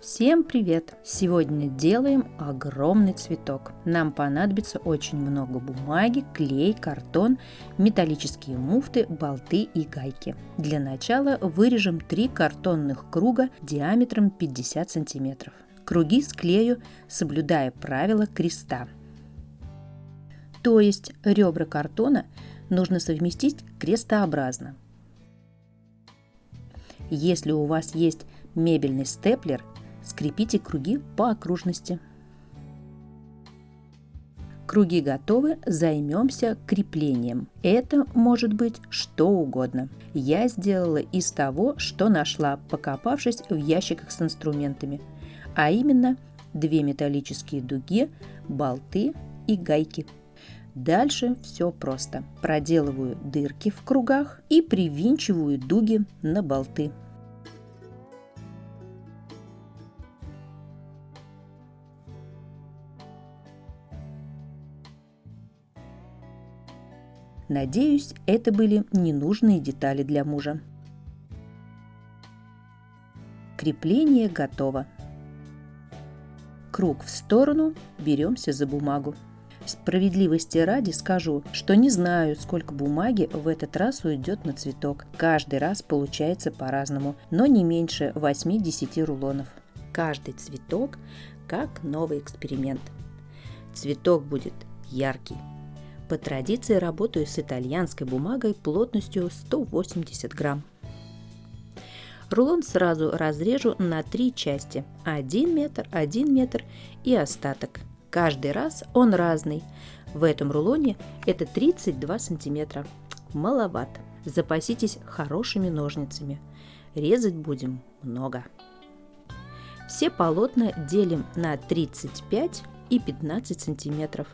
Всем привет! Сегодня делаем огромный цветок. Нам понадобится очень много бумаги, клей, картон, металлические муфты, болты и гайки. Для начала вырежем три картонных круга диаметром 50 сантиметров. Круги склею, соблюдая правило креста. То есть ребра картона нужно совместить крестообразно. Если у вас есть мебельный степлер, скрепите круги по окружности. Круги готовы, займемся креплением. Это может быть что угодно. Я сделала из того, что нашла, покопавшись в ящиках с инструментами, а именно две металлические дуги, болты и гайки. Дальше все просто. Проделываю дырки в кругах и привинчиваю дуги на болты. Надеюсь, это были ненужные детали для мужа. Крепление готово. Круг в сторону, беремся за бумагу. Справедливости ради скажу, что не знаю, сколько бумаги в этот раз уйдет на цветок. Каждый раз получается по-разному, но не меньше 8-10 рулонов. Каждый цветок как новый эксперимент. Цветок будет яркий, по традиции работаю с итальянской бумагой плотностью 180 грамм. Рулон сразу разрежу на три части. 1 метр, 1 метр и остаток. Каждый раз он разный. В этом рулоне это 32 сантиметра. Маловато. Запаситесь хорошими ножницами. Резать будем много. Все полотна делим на 35 и 15 сантиметров.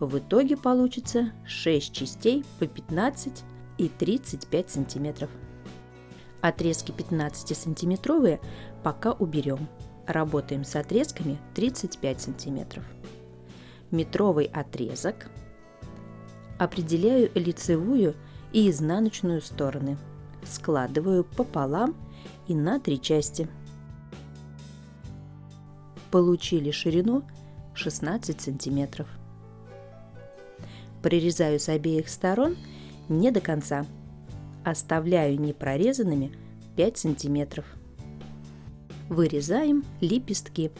В итоге получится 6 частей по 15 и 35 сантиметров. Отрезки 15-сантиметровые пока уберем. Работаем с отрезками 35 сантиметров. Метровый отрезок. Определяю лицевую и изнаночную стороны. Складываю пополам и на три части. Получили ширину 16 сантиметров. Прорезаю с обеих сторон не до конца. Оставляю непрорезанными 5 сантиметров. Вырезаем лепестки.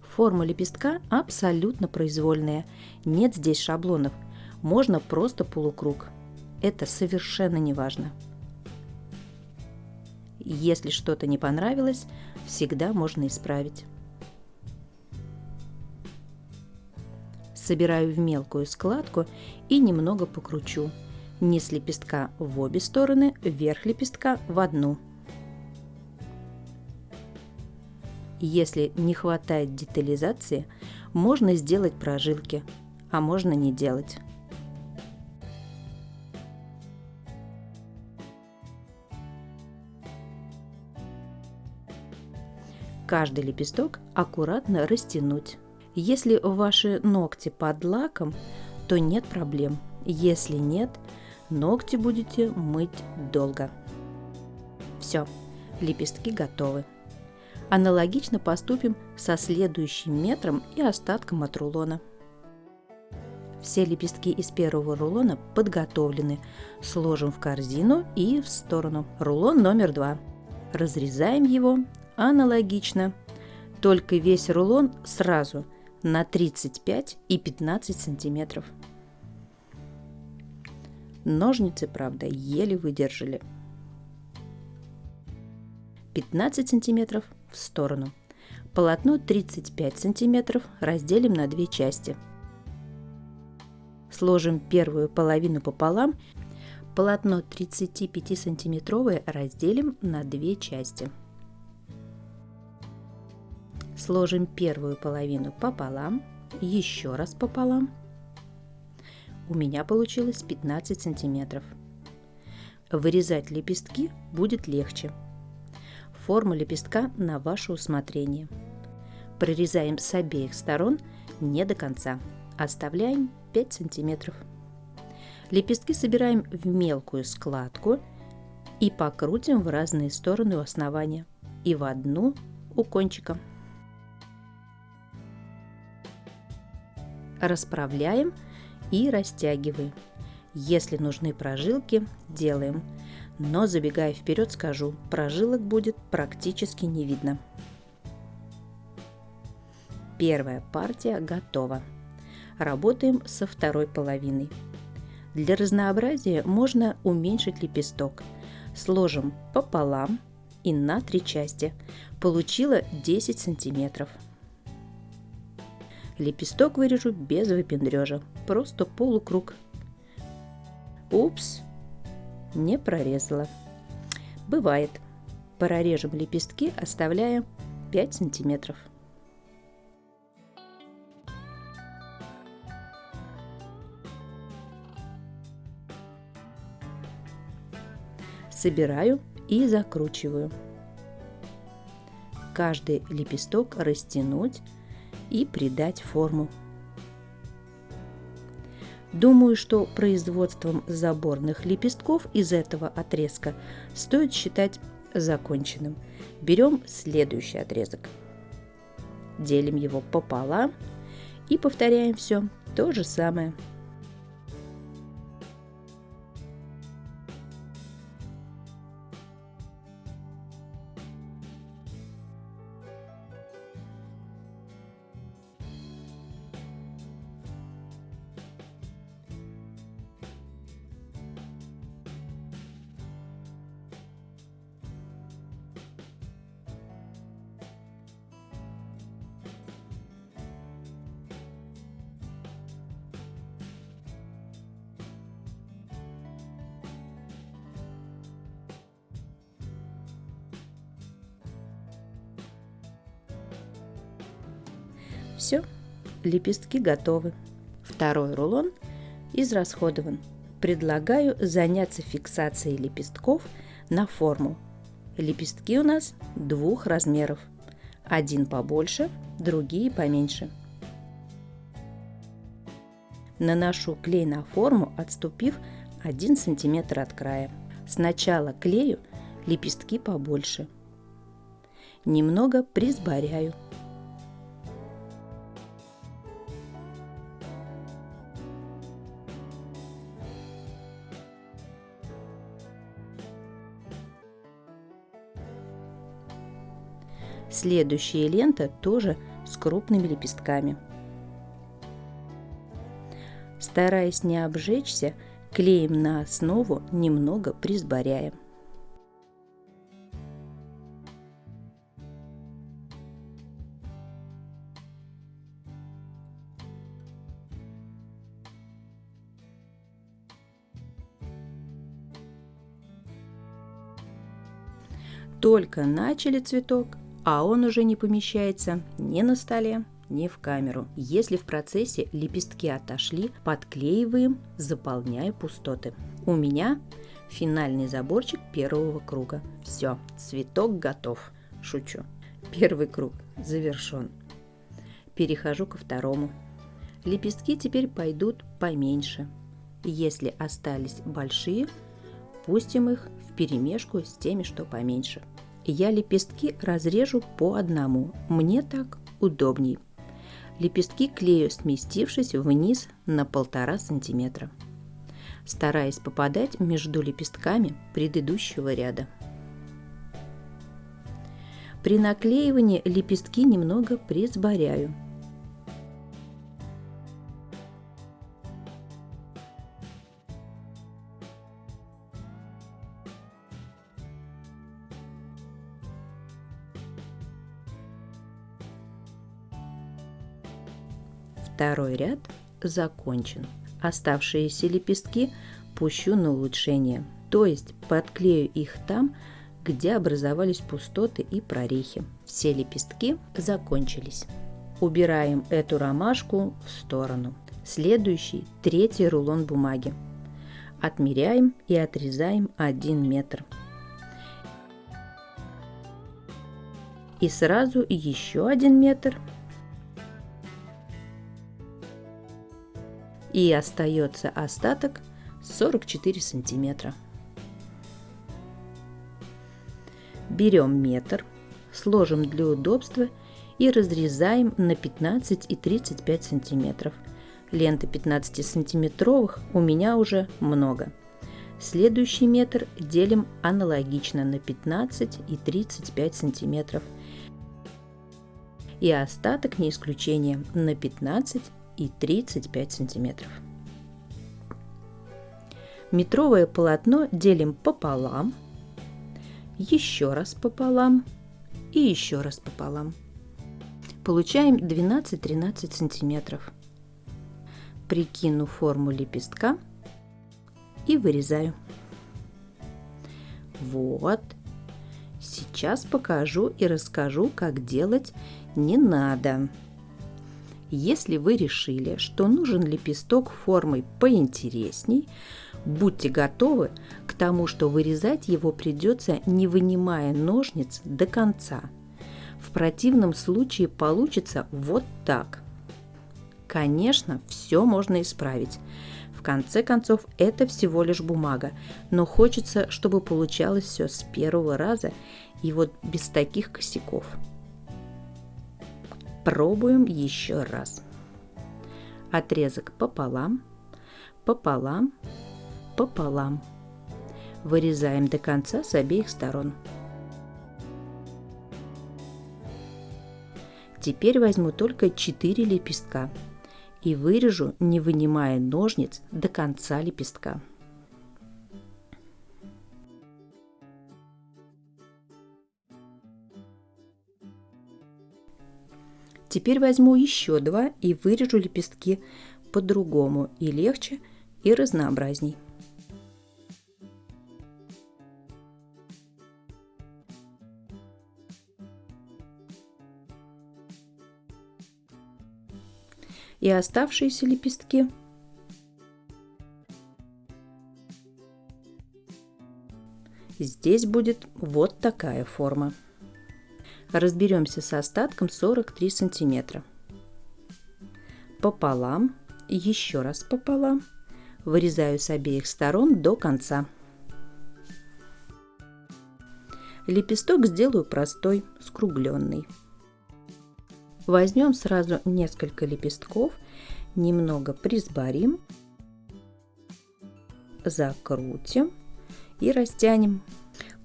Форма лепестка абсолютно произвольная. Нет здесь шаблонов. Можно просто полукруг. Это совершенно не важно. Если что-то не понравилось, всегда можно исправить. Собираю в мелкую складку и немного покручу. Низ лепестка в обе стороны, верх лепестка в одну. Если не хватает детализации, можно сделать прожилки, а можно не делать. Каждый лепесток аккуратно растянуть. Если ваши ногти под лаком, то нет проблем. Если нет, ногти будете мыть долго. Все, лепестки готовы. Аналогично поступим со следующим метром и остатком от рулона. Все лепестки из первого рулона подготовлены. Сложим в корзину и в сторону. Рулон номер два. Разрезаем его аналогично, только весь рулон сразу – на 35 и 15 сантиметров. Ножницы, правда, еле выдержали. 15 сантиметров в сторону. Полотно 35 сантиметров разделим на две части. Сложим первую половину пополам. Полотно 35 сантиметровое разделим на две части. Сложим первую половину пополам, еще раз пополам. У меня получилось 15 сантиметров. Вырезать лепестки будет легче. Форма лепестка на ваше усмотрение. Прорезаем с обеих сторон не до конца. Оставляем 5 сантиметров. Лепестки собираем в мелкую складку и покрутим в разные стороны у основания и в одну у кончика. Расправляем и растягиваем. Если нужны прожилки, делаем. Но забегая вперед, скажу, прожилок будет практически не видно. Первая партия готова. Работаем со второй половиной. Для разнообразия можно уменьшить лепесток. Сложим пополам и на три части. Получила 10 сантиметров. Лепесток вырежу без выпендрежа, просто полукруг. Упс, не прорезала. Бывает. Прорежем лепестки, оставляя 5 сантиметров. собираю и закручиваю. Каждый лепесток растянуть и придать форму. Думаю, что производством заборных лепестков из этого отрезка стоит считать законченным. Берем следующий отрезок. Делим его пополам и повторяем все то же самое. Все, лепестки готовы. Второй рулон израсходован. Предлагаю заняться фиксацией лепестков на форму. Лепестки у нас двух размеров. Один побольше, другие поменьше. Наношу клей на форму, отступив 1 см от края. Сначала клею лепестки побольше. Немного присборяю. Следующая лента тоже с крупными лепестками. Стараясь не обжечься, клеем на основу, немного присборяем. Только начали цветок, а он уже не помещается ни на столе, ни в камеру. Если в процессе лепестки отошли, подклеиваем, заполняя пустоты. У меня финальный заборчик первого круга. Все, цветок готов. Шучу. Первый круг завершен. Перехожу ко второму. Лепестки теперь пойдут поменьше. Если остались большие, пустим их в перемешку с теми, что поменьше я лепестки разрежу по одному. Мне так удобней. Лепестки клею, сместившись вниз на полтора сантиметра, стараясь попадать между лепестками предыдущего ряда. При наклеивании лепестки немного присборяю – Второй ряд закончен. Оставшиеся лепестки пущу на улучшение, то есть подклею их там, где образовались пустоты и прорехи. Все лепестки закончились. Убираем эту ромашку в сторону. Следующий, третий рулон бумаги. Отмеряем и отрезаем 1 метр. И сразу еще 1 метр и остается остаток 44 сантиметра. Берем метр, сложим для удобства и разрезаем на 15 и 35 сантиметров. Ленты 15 сантиметровых у меня уже много. Следующий метр делим аналогично на 15 и 35 сантиметров. И остаток, не исключение, на 15 и 35 сантиметров. Метровое полотно делим пополам, еще раз пополам и еще раз пополам. Получаем 12-13 сантиметров. Прикину форму лепестка и вырезаю. Вот. Сейчас покажу и расскажу, как делать не надо. Если вы решили, что нужен лепесток формой поинтересней, будьте готовы к тому, что вырезать его придется, не вынимая ножниц до конца. В противном случае получится вот так. Конечно, все можно исправить. В конце концов, это всего лишь бумага, но хочется, чтобы получалось все с первого раза и вот без таких косяков. Пробуем еще раз. Отрезок пополам, пополам, пополам. Вырезаем до конца с обеих сторон. Теперь возьму только 4 лепестка и вырежу, не вынимая ножниц до конца лепестка. Теперь возьму еще два и вырежу лепестки по-другому и легче, и разнообразней. И оставшиеся лепестки Здесь будет вот такая форма разберемся с остатком 43 сантиметра. Пополам, еще раз пополам, вырезаю с обеих сторон до конца. Лепесток сделаю простой, скругленный. Возьмем сразу несколько лепестков, немного присборим, закрутим и растянем.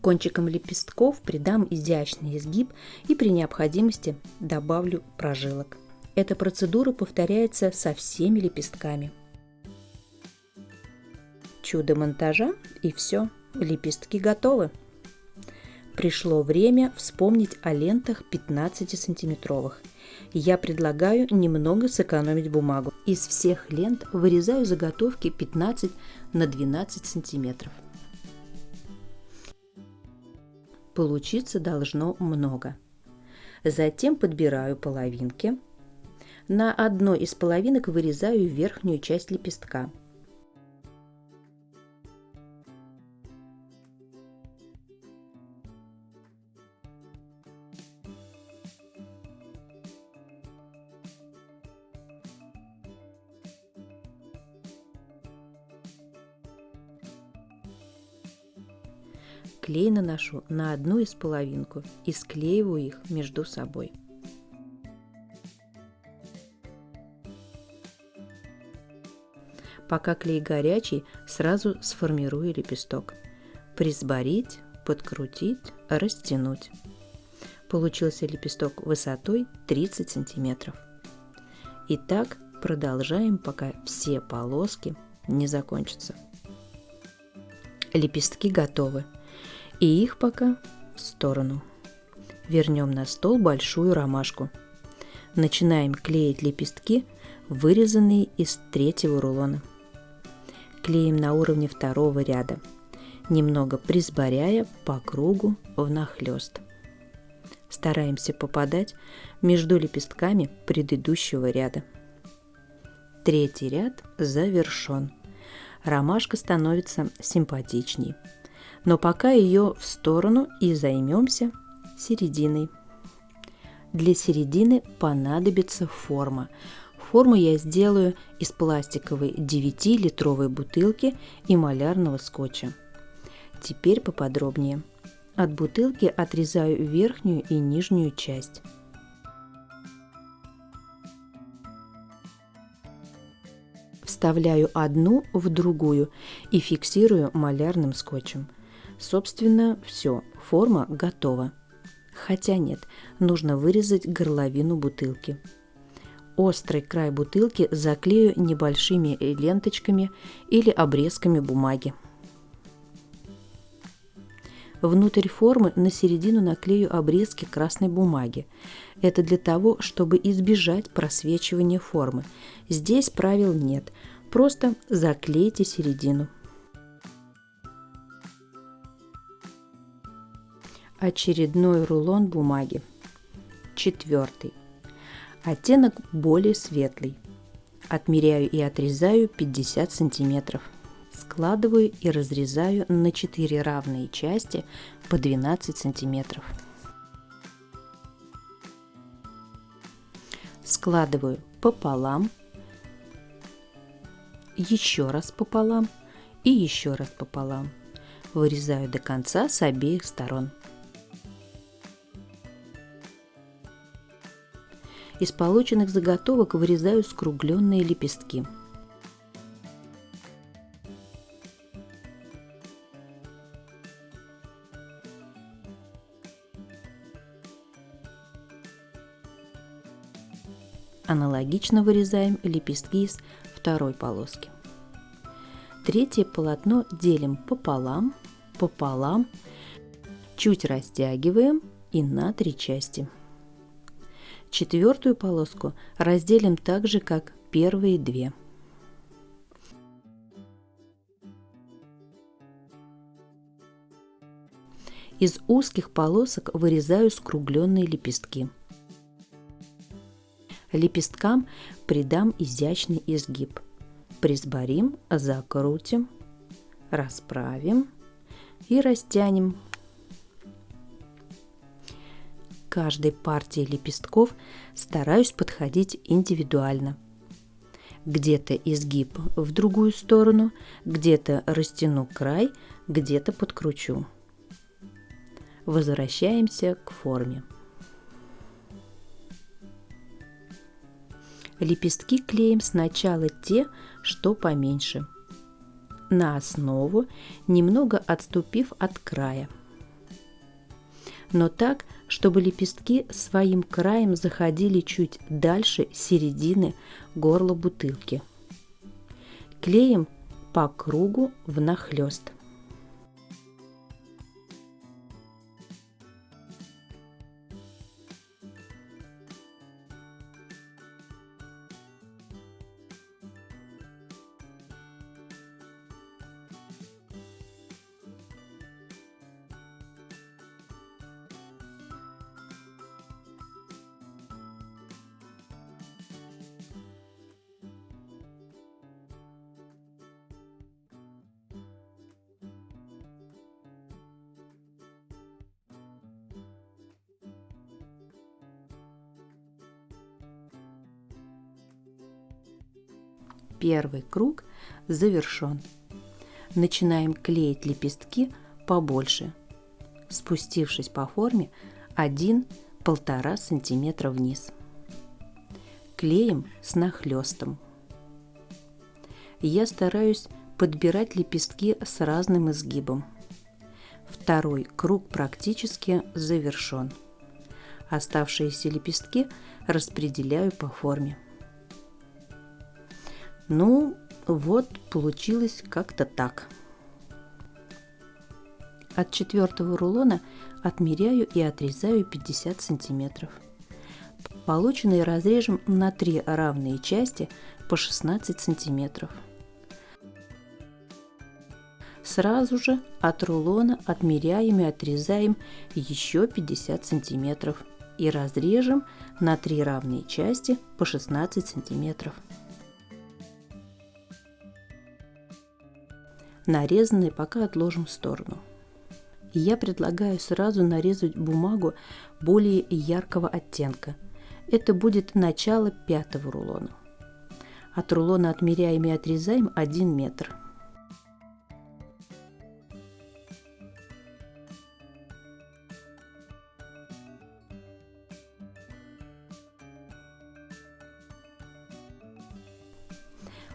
Кончиком лепестков придам изящный изгиб и при необходимости добавлю прожилок. Эта процедура повторяется со всеми лепестками. Чудо монтажа и все, лепестки готовы. Пришло время вспомнить о лентах 15-сантиметровых. Я предлагаю немного сэкономить бумагу. Из всех лент вырезаю заготовки 15 на 12 сантиметров. Получиться должно много. Затем подбираю половинки. На одной из половинок вырезаю верхнюю часть лепестка – Клей наношу на одну из половинку и склеиваю их между собой. Пока клей горячий, сразу сформирую лепесток. Присборить, подкрутить, растянуть. Получился лепесток высотой 30 сантиметров. И так продолжаем, пока все полоски не закончатся. Лепестки готовы и их пока в сторону. Вернем на стол большую ромашку. Начинаем клеить лепестки, вырезанные из третьего рулона. Клеим на уровне второго ряда, немного присборяя по кругу внахлёст. Стараемся попадать между лепестками предыдущего ряда. Третий ряд завершен. Ромашка становится симпатичней – но пока ее в сторону и займемся серединой. Для середины понадобится форма. Форму я сделаю из пластиковой 9-литровой бутылки и малярного скотча. Теперь поподробнее. От бутылки отрезаю верхнюю и нижнюю часть. Вставляю одну в другую и фиксирую малярным скотчем. Собственно, все, форма готова. Хотя нет, нужно вырезать горловину бутылки. Острый край бутылки заклею небольшими ленточками или обрезками бумаги. Внутрь формы на середину наклею обрезки красной бумаги. Это для того, чтобы избежать просвечивания формы. Здесь правил нет, просто заклейте середину. Очередной рулон бумаги. Четвертый. Оттенок более светлый. Отмеряю и отрезаю 50 сантиметров. Складываю и разрезаю на 4 равные части по 12 сантиметров. Складываю пополам, еще раз пополам и еще раз пополам. Вырезаю до конца с обеих сторон. Из полученных заготовок вырезаю скругленные лепестки. Аналогично вырезаем лепестки из второй полоски. Третье полотно делим пополам, пополам, чуть растягиваем и на три части. Четвертую полоску разделим так же, как первые две. Из узких полосок вырезаю скругленные лепестки. Лепесткам придам изящный изгиб. Присборим, закрутим, расправим и растянем каждой партии лепестков стараюсь подходить индивидуально. Где-то изгиб в другую сторону, где-то растяну край, где-то подкручу. Возвращаемся к форме. Лепестки клеим сначала те, что поменьше, на основу, немного отступив от края – но так, чтобы лепестки своим краем заходили чуть дальше середины горла бутылки. Клеим по кругу внахлёст. Первый круг завершен. Начинаем клеить лепестки побольше, спустившись по форме 1-1,5 см вниз. Клеим с нахлестом. Я стараюсь подбирать лепестки с разным изгибом. Второй круг практически завершен. Оставшиеся лепестки распределяю по форме. Ну, вот получилось как-то так. От четвертого рулона отмеряю и отрезаю 50 сантиметров. Полученные разрежем на три равные части по 16 сантиметров. Сразу же от рулона отмеряем и отрезаем еще 50 сантиметров и разрежем на три равные части по 16 сантиметров. Нарезанные пока отложим в сторону. Я предлагаю сразу нарезать бумагу более яркого оттенка. Это будет начало пятого рулона. От рулона отмеряем и отрезаем 1 метр.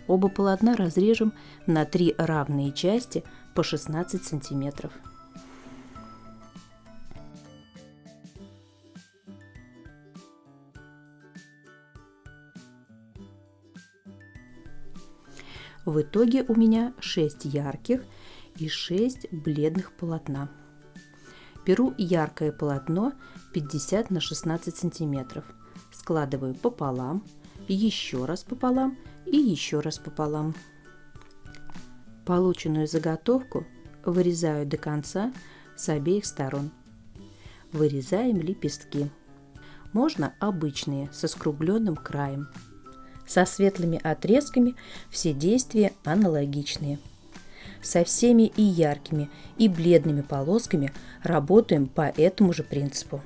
Оба полотна разрежем на три равные части по 16 сантиметров. В итоге у меня 6 ярких и 6 бледных полотна. Беру яркое полотно 50 на 16 сантиметров, складываю пополам, еще раз пополам и еще раз пополам. Полученную заготовку вырезаю до конца с обеих сторон. Вырезаем лепестки. Можно обычные, со скругленным краем – со светлыми отрезками все действия аналогичные. Со всеми и яркими, и бледными полосками работаем по этому же принципу.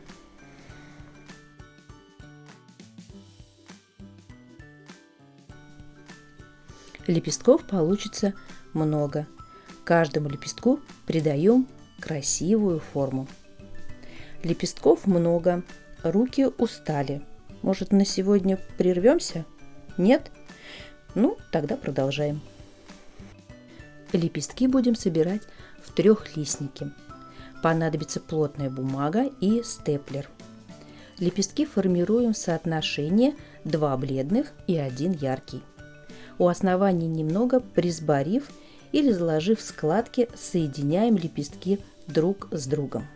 Лепестков получится много. Каждому лепестку придаем красивую форму. Лепестков много, руки устали. Может, на сегодня прервемся? Нет? Ну, тогда продолжаем. Лепестки будем собирать в трехлистнике. Понадобится плотная бумага и степлер. Лепестки формируем в соотношении 2 бледных и 1 яркий. У основания немного присборив или заложив складки, соединяем лепестки друг с другом.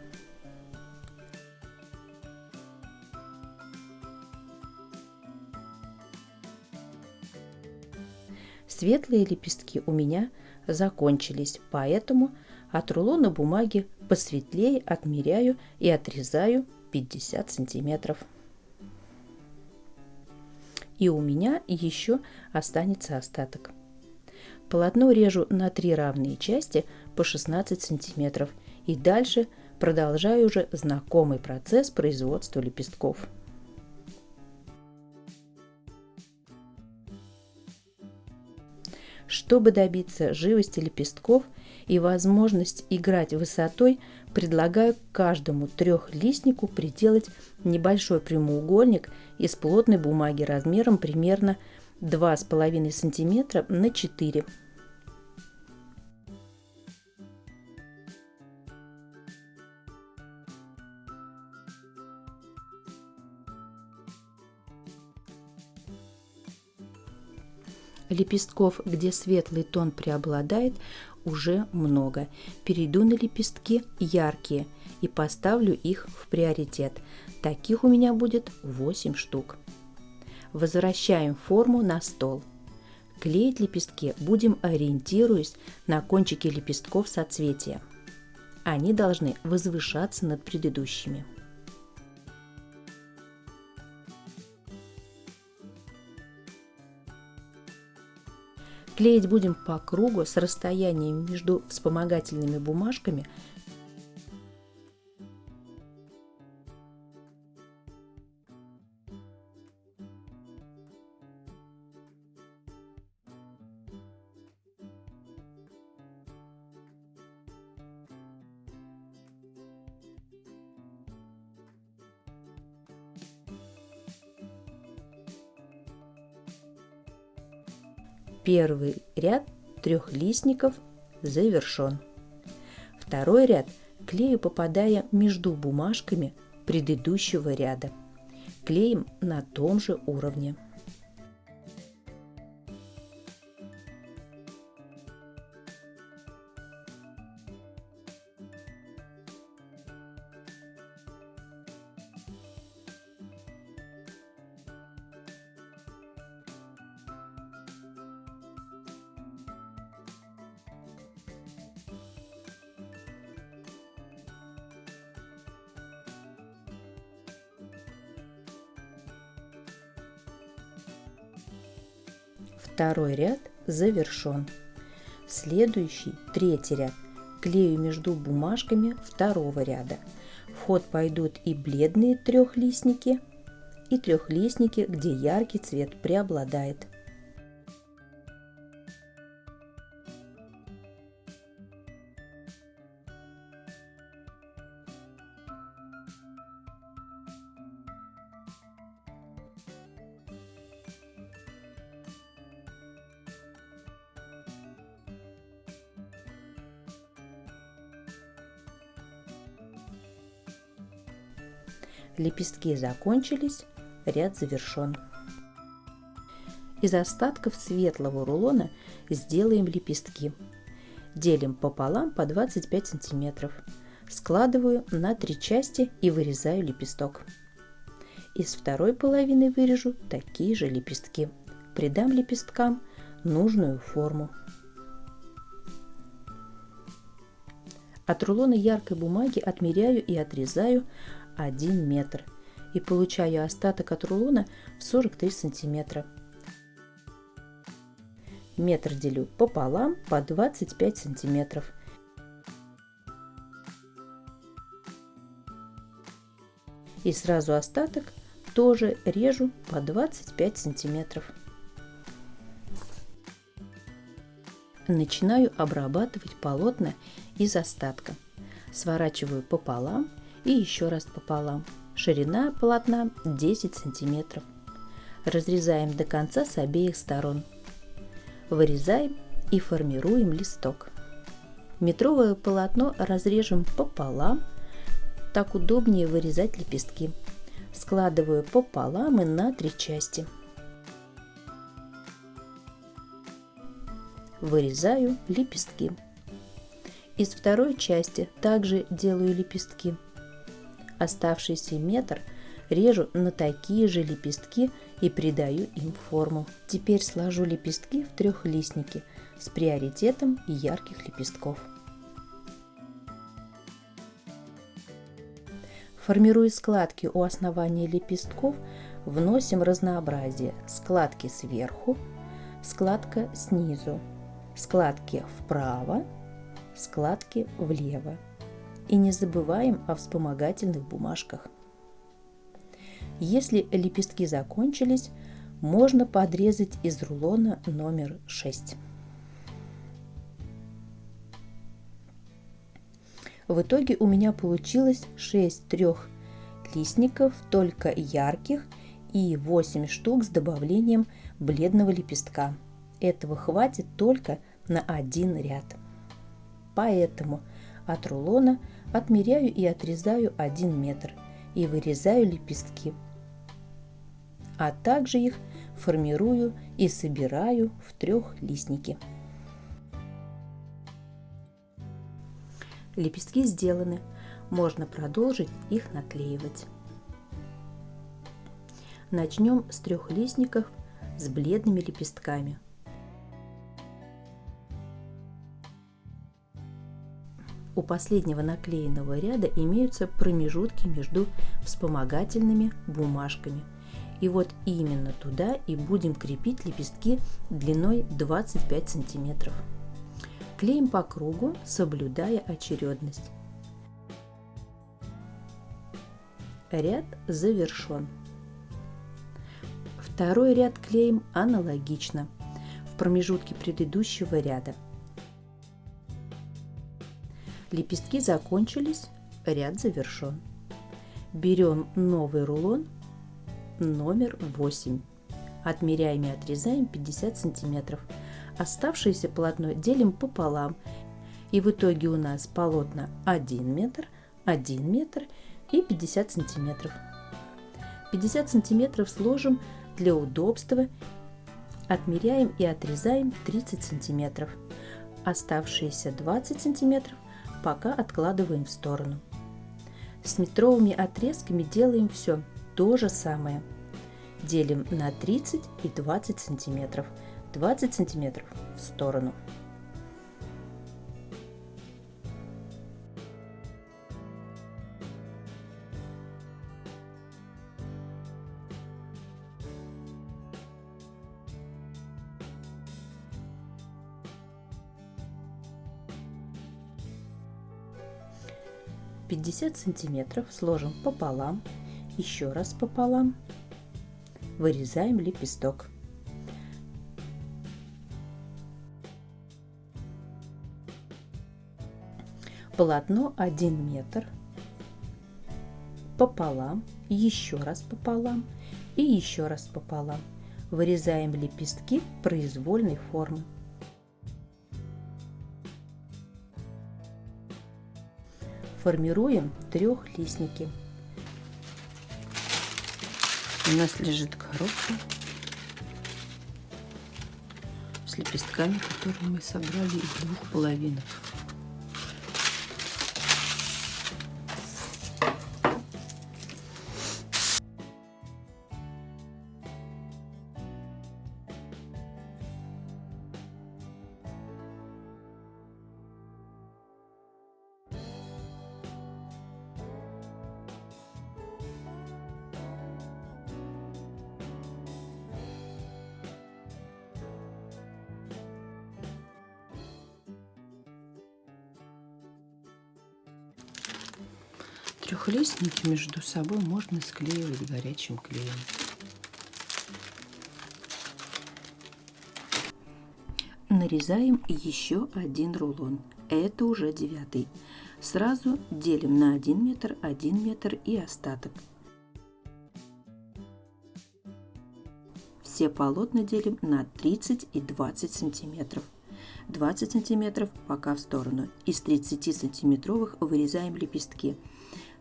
Светлые лепестки у меня закончились, поэтому от рулона бумаги посветлее отмеряю и отрезаю 50 сантиметров. И у меня еще останется остаток. Полотно режу на три равные части по 16 сантиметров и дальше продолжаю уже знакомый процесс производства лепестков. Чтобы добиться живости лепестков и возможность играть высотой, предлагаю каждому трехлистнику приделать небольшой прямоугольник из плотной бумаги размером примерно 2,5 см на 4 см. Лепестков, где светлый тон преобладает, уже много. Перейду на лепестки яркие и поставлю их в приоритет. Таких у меня будет 8 штук. Возвращаем форму на стол. Клеить лепестки будем ориентируясь на кончики лепестков соцветия. Они должны возвышаться над предыдущими. Клеить будем по кругу с расстоянием между вспомогательными бумажками Первый ряд трехлистников завершен. Второй ряд клею попадая между бумажками предыдущего ряда. Клеим на том же уровне. Второй ряд завершен. Следующий, третий ряд, клею между бумажками второго ряда. В ход пойдут и бледные трехлистники, и трехлистники, где яркий цвет преобладает. Лепестки закончились, ряд завершен. Из остатков светлого рулона сделаем лепестки. Делим пополам по 25 сантиметров. Складываю на три части и вырезаю лепесток. Из второй половины вырежу такие же лепестки. Придам лепесткам нужную форму. От рулона яркой бумаги отмеряю и отрезаю 1 метр и получаю остаток от рулона в 43 сантиметра. Метр делю пополам по 25 сантиметров. И сразу остаток тоже режу по 25 сантиметров. Начинаю обрабатывать полотна из остатка. Сворачиваю пополам и еще раз пополам. Ширина полотна 10 сантиметров. Разрезаем до конца с обеих сторон. Вырезаем и формируем листок. Метровое полотно разрежем пополам. Так удобнее вырезать лепестки. Складываю пополам и на три части. Вырезаю лепестки. Из второй части также делаю лепестки. Оставшийся метр режу на такие же лепестки и придаю им форму. Теперь сложу лепестки в трехлистники с приоритетом ярких лепестков. Формируя складки у основания лепестков, вносим разнообразие. Складки сверху, складка снизу, складки вправо, складки влево. И не забываем о вспомогательных бумажках. Если лепестки закончились, можно подрезать из рулона номер 6. В итоге у меня получилось 6 трех листников, только ярких, и 8 штук с добавлением бледного лепестка. Этого хватит только на один ряд. Поэтому от рулона отмеряю и отрезаю 1 метр и вырезаю лепестки. А также их формирую и собираю в трехлистники. Лепестки сделаны, можно продолжить их наклеивать. Начнем с трехлистников с бледными лепестками – У последнего наклеенного ряда имеются промежутки между вспомогательными бумажками. И вот именно туда и будем крепить лепестки длиной 25 сантиметров. Клеим по кругу, соблюдая очередность. Ряд завершен. Второй ряд клеим аналогично в промежутке предыдущего ряда – Лепестки закончились, ряд завершен. Берем новый рулон номер 8. Отмеряем и отрезаем 50 сантиметров. Оставшееся полотно делим пополам. И в итоге у нас полотна 1 метр, 1 метр и 50 сантиметров. 50 сантиметров сложим для удобства. Отмеряем и отрезаем 30 сантиметров. Оставшиеся 20 сантиметров пока откладываем в сторону. С метровыми отрезками делаем все то же самое. Делим на 30 и 20 сантиметров. 20 сантиметров в сторону. 50 сантиметров сложим пополам, еще раз пополам, вырезаем лепесток. Полотно 1 метр, пополам, еще раз пополам и еще раз пополам. Вырезаем лепестки произвольной формы. формируем трехлистники. У нас лежит коробка с лепестками, которые мы собрали из двух половинок. Трехлистники между собой можно склеивать горячим клеем. Нарезаем еще один рулон. Это уже девятый. Сразу делим на 1 метр, 1 метр и остаток. Все полотна делим на 30 и 20 сантиметров. 20 сантиметров пока в сторону. Из 30 сантиметровых вырезаем лепестки.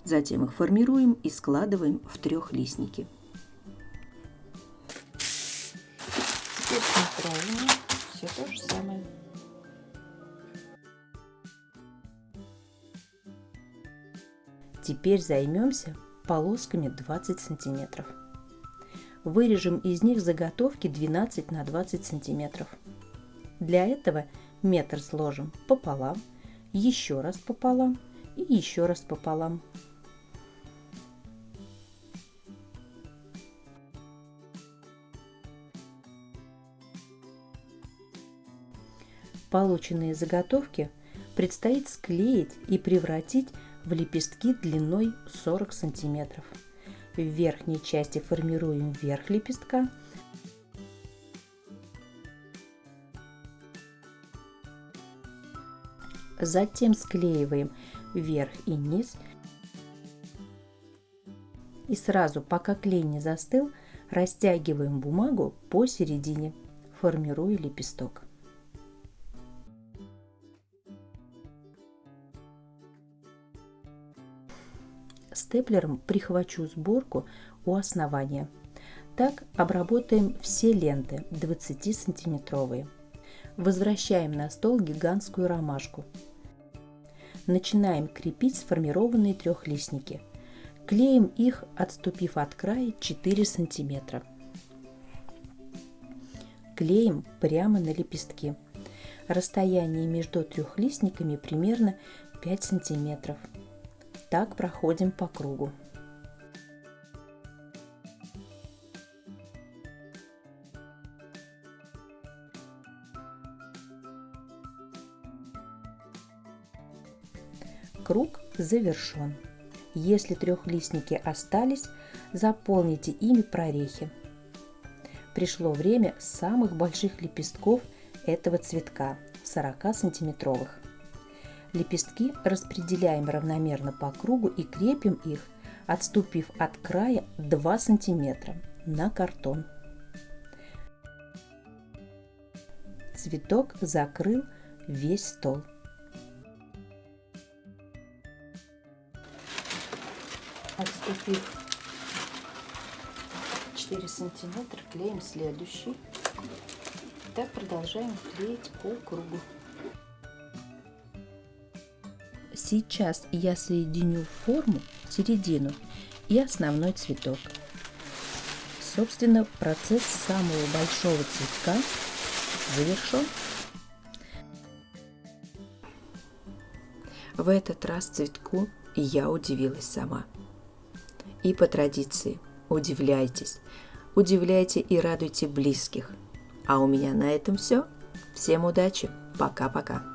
Затем их формируем и складываем в трехлистники. Теперь правильно все то же самое. Теперь займемся полосками 20 сантиметров. Вырежем из них заготовки 12 на 20 сантиметров. Для этого метр сложим пополам, еще раз пополам и еще раз пополам. Полученные заготовки предстоит склеить и превратить в лепестки длиной 40 сантиметров. В верхней части формируем верх лепестка, затем склеиваем верх и низ и сразу, пока клей не застыл, растягиваем бумагу посередине, формируя лепесток. Степлером прихвачу сборку у основания. Так обработаем все ленты 20 сантиметровые. Возвращаем на стол гигантскую ромашку. Начинаем крепить сформированные трехлистники. Клеим их, отступив от края 4 сантиметра. Клеим прямо на лепестки. Расстояние между трехлистниками примерно 5 сантиметров. Так проходим по кругу. Круг завершен. Если трехлистники остались, заполните ими прорехи. Пришло время самых больших лепестков этого цветка, 40 сантиметровых. Лепестки распределяем равномерно по кругу и крепим их, отступив от края 2 см на картон. Цветок закрыл весь стол. Отступив 4 сантиметра, клеим следующий. Так продолжаем клеить по кругу. Сейчас я соединю форму, середину и основной цветок. Собственно, процесс самого большого цветка завершен. В этот раз цветку я удивилась сама. И по традиции удивляйтесь, удивляйте и радуйте близких. А у меня на этом все. Всем удачи. Пока-пока.